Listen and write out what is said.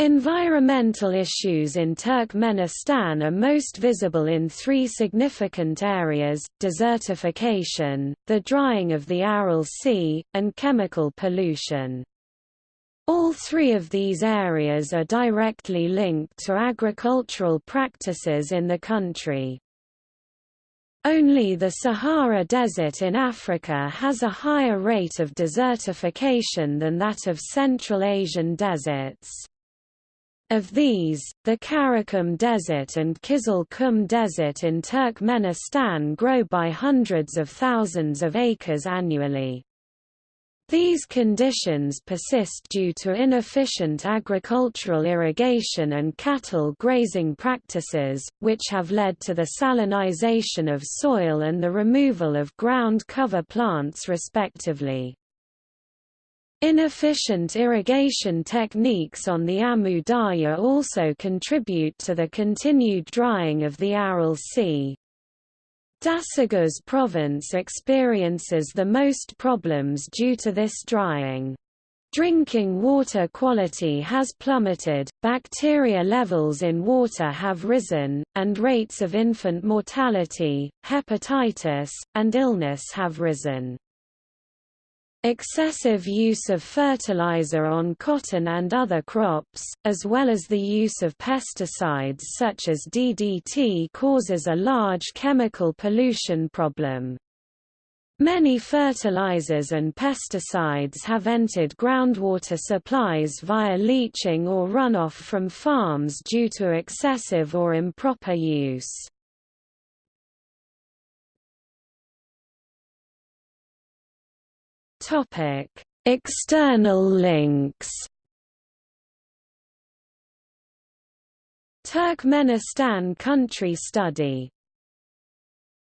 Environmental issues in Turkmenistan are most visible in three significant areas, desertification, the drying of the Aral Sea, and chemical pollution. All three of these areas are directly linked to agricultural practices in the country. Only the Sahara Desert in Africa has a higher rate of desertification than that of Central Asian deserts. Of these, the Karakum Desert and Kizil Kum Desert in Turkmenistan grow by hundreds of thousands of acres annually. These conditions persist due to inefficient agricultural irrigation and cattle grazing practices, which have led to the salinization of soil and the removal of ground cover plants respectively. Inefficient irrigation techniques on the Amu Darya also contribute to the continued drying of the Aral Sea. Daşoguz province experiences the most problems due to this drying. Drinking water quality has plummeted, bacteria levels in water have risen, and rates of infant mortality, hepatitis, and illness have risen. Excessive use of fertilizer on cotton and other crops, as well as the use of pesticides such as DDT causes a large chemical pollution problem. Many fertilizers and pesticides have entered groundwater supplies via leaching or runoff from farms due to excessive or improper use. Topic: External links. Turkmenistan country study